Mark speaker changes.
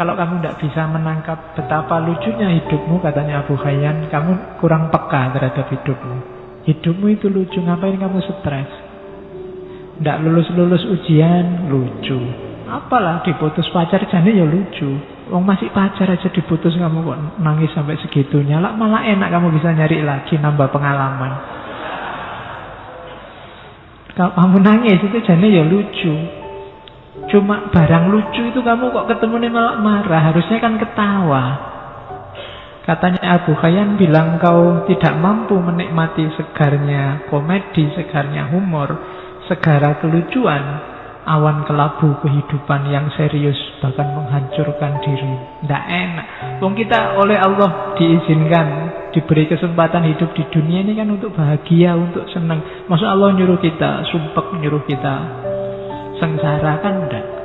Speaker 1: Kalau kamu tidak bisa menangkap betapa lucunya hidupmu, katanya Abu Hayyan, kamu kurang peka terhadap hidupmu. Hidupmu itu lucu, ngapain kamu stres? Tidak lulus-lulus ujian, lucu. Apalah diputus pacar, jadi ya lucu. Wong masih pacar aja diputus kamu kok nangis sampai segitunya. Lah malah enak kamu bisa nyari lagi nambah pengalaman. Kalau kamu nangis itu jadi ya lucu. Cuma barang lucu itu kamu kok ketemu nih malah marah. Harusnya kan ketawa. Katanya Abu Hayyan bilang kau tidak mampu menikmati segarnya komedi, segarnya humor, segara kelucuan, awan kelabu kehidupan yang serius bahkan menghancurkan diri. Tidak enak. Wong kita oleh Allah diizinkan diberi kesempatan hidup di dunia ini kan untuk bahagia, untuk senang. Maksud Allah nyuruh kita, sumpah nyuruh kita sengsara kan enggak.